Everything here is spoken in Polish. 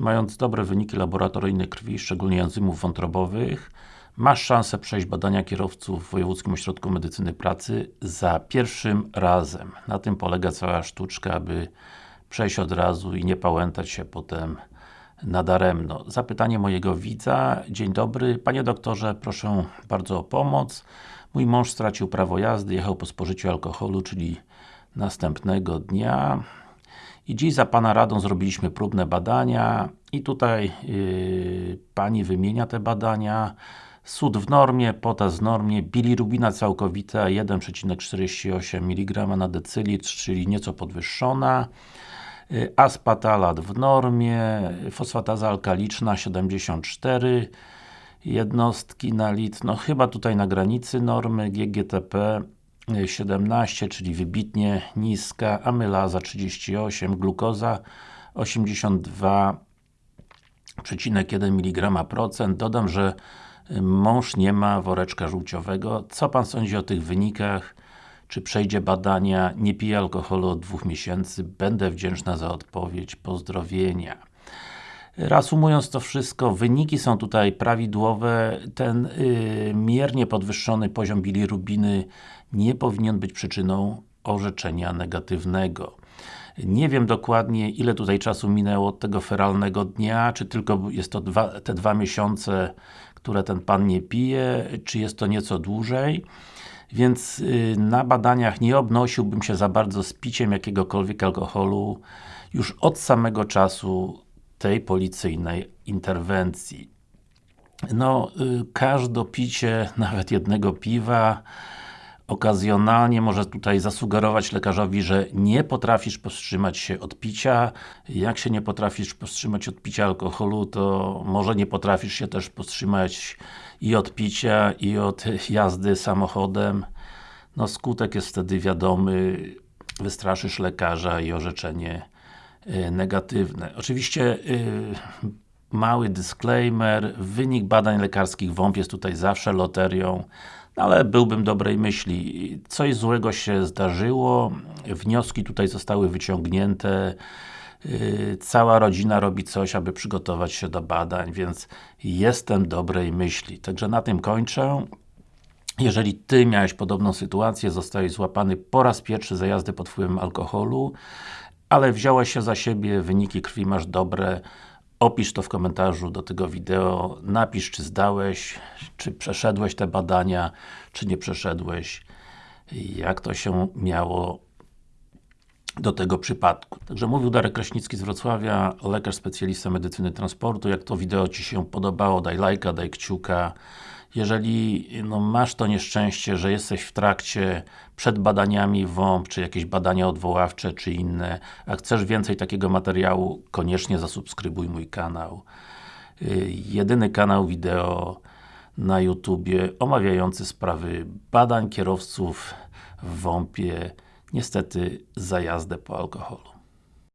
mając dobre wyniki laboratoryjne krwi, szczególnie enzymów wątrobowych, masz szansę przejść badania kierowców w Wojewódzkim Ośrodku Medycyny Pracy za pierwszym razem. Na tym polega cała sztuczka, aby przejść od razu i nie pałętać się potem nadaremno. Zapytanie mojego widza. Dzień dobry. Panie doktorze, proszę bardzo o pomoc. Mój mąż stracił prawo jazdy, jechał po spożyciu alkoholu, czyli następnego dnia. I dziś za Pana radą zrobiliśmy próbne badania i tutaj yy, Pani wymienia te badania. Sód w normie, potas w normie, bilirubina całkowita 1,48 mg na decylitr, czyli nieco podwyższona. Y, Aspatalat w normie, fosfataza alkaliczna 74 jednostki na litr, no chyba tutaj na granicy normy, GGTP 17, czyli wybitnie niska, amylaza 38, glukoza 82,1 mg procent. Dodam, że mąż nie ma woreczka żółciowego. Co Pan sądzi o tych wynikach? Czy przejdzie badania? Nie pije alkoholu od dwóch miesięcy. Będę wdzięczna za odpowiedź. Pozdrowienia. Reasumując to wszystko, wyniki są tutaj prawidłowe. Ten yy, miernie podwyższony poziom bilirubiny nie powinien być przyczyną orzeczenia negatywnego. Nie wiem dokładnie, ile tutaj czasu minęło od tego feralnego dnia, czy tylko jest to dwa, te dwa miesiące, które ten Pan nie pije, czy jest to nieco dłużej. Więc yy, na badaniach nie obnosiłbym się za bardzo z piciem jakiegokolwiek alkoholu już od samego czasu tej policyjnej interwencji. No, yy, każde picie, nawet jednego piwa, okazjonalnie może tutaj zasugerować lekarzowi, że nie potrafisz powstrzymać się od picia. Jak się nie potrafisz powstrzymać od picia alkoholu, to może nie potrafisz się też powstrzymać i od picia, i od jazdy samochodem. No skutek jest wtedy wiadomy, wystraszysz lekarza i orzeczenie y, negatywne. Oczywiście y, mały disclaimer, wynik badań lekarskich WOMP jest tutaj zawsze loterią, ale byłbym dobrej myśli. Coś złego się zdarzyło, wnioski tutaj zostały wyciągnięte, yy, cała rodzina robi coś, aby przygotować się do badań, więc jestem dobrej myśli. Także na tym kończę. Jeżeli Ty miałeś podobną sytuację, zostałeś złapany po raz pierwszy za jazdę pod wpływem alkoholu, ale wziąłeś się za siebie, wyniki krwi masz dobre, Opisz to w komentarzu do tego wideo, napisz czy zdałeś, czy przeszedłeś te badania, czy nie przeszedłeś, jak to się miało do tego przypadku. Także mówił Darek Kraśnicki z Wrocławia, lekarz specjalista medycyny transportu. Jak to wideo Ci się podobało, daj lajka, daj kciuka. Jeżeli no, masz to nieszczęście, że jesteś w trakcie przed badaniami WOMP, czy jakieś badania odwoławcze, czy inne, a chcesz więcej takiego materiału, koniecznie zasubskrybuj mój kanał. Yy, jedyny kanał wideo na YouTubie omawiający sprawy badań kierowców w WOMP-ie, niestety za jazdę po alkoholu.